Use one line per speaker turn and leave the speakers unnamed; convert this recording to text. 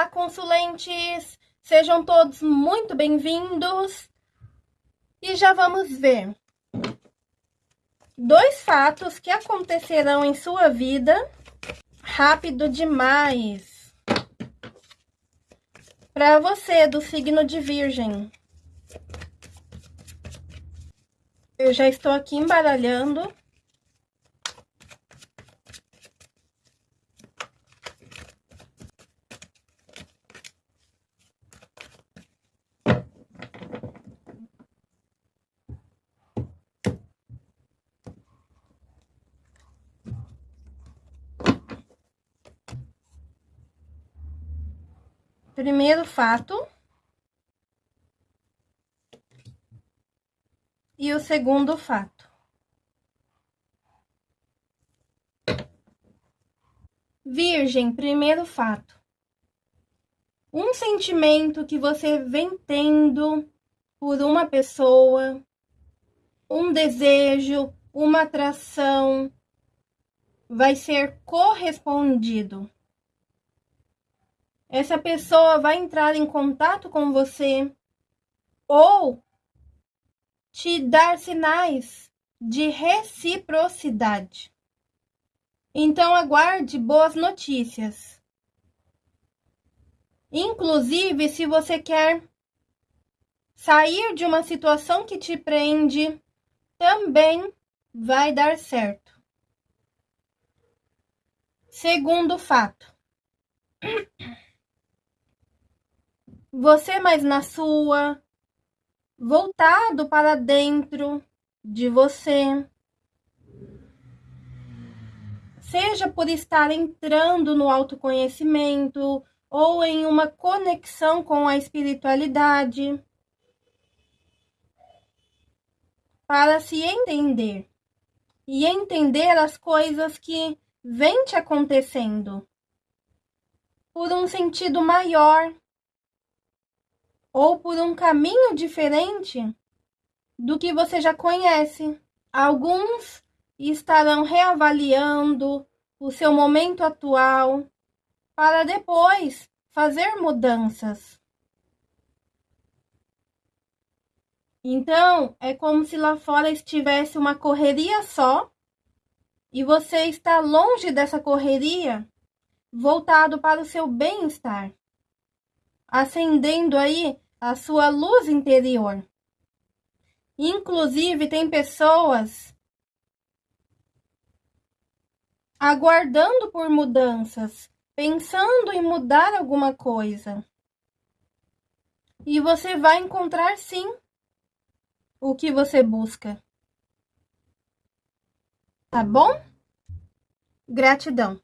Olá, consulentes! Sejam todos muito bem-vindos. E já vamos ver dois fatos que acontecerão em sua vida rápido demais. Para você do signo de Virgem. Eu já estou aqui embaralhando. Primeiro fato. E o segundo fato. Virgem, primeiro fato. Um sentimento que você vem tendo por uma pessoa, um desejo, uma atração, vai ser correspondido essa pessoa vai entrar em contato com você ou te dar sinais de reciprocidade. Então, aguarde boas notícias. Inclusive, se você quer sair de uma situação que te prende, também vai dar certo. Segundo fato. Você mais na sua, voltado para dentro de você. Seja por estar entrando no autoconhecimento ou em uma conexão com a espiritualidade, para se entender e entender as coisas que vêm te acontecendo por um sentido maior ou por um caminho diferente do que você já conhece. Alguns estarão reavaliando o seu momento atual para depois fazer mudanças. Então, é como se lá fora estivesse uma correria só e você está longe dessa correria, voltado para o seu bem-estar acendendo aí a sua luz interior. Inclusive, tem pessoas aguardando por mudanças, pensando em mudar alguma coisa. E você vai encontrar sim o que você busca. Tá bom? Gratidão.